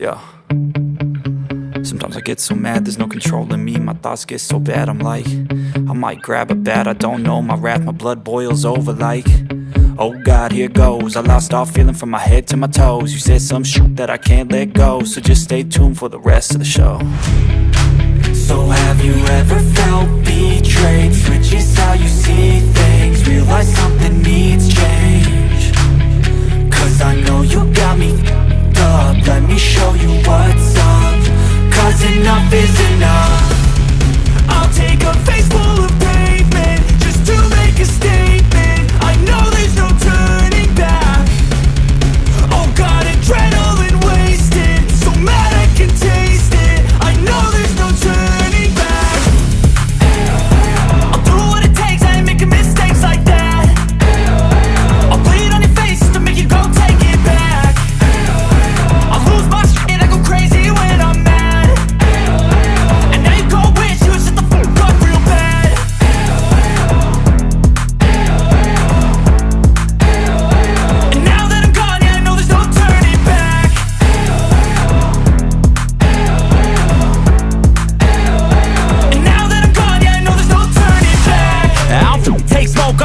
Yeah. Sometimes I get so mad, there's no control in me. My thoughts get so bad, I'm like I might grab a bat, I don't know. My wrath, my blood boils over like Oh God, here goes. I lost all feeling from my head to my toes. You said some shit that I can't let go So just stay tuned for the rest of the show. So have you ever felt betrayed? Switches how you see enough is enough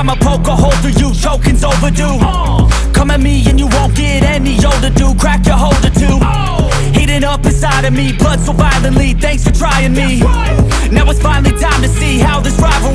I'ma poke a hole through you, choking's overdue. Come at me and you won't get any older, dude, crack your holder too. Heating up inside of me, blood so violently, thanks for trying me. Now it's finally time to see how this rivalry becomes my dynasty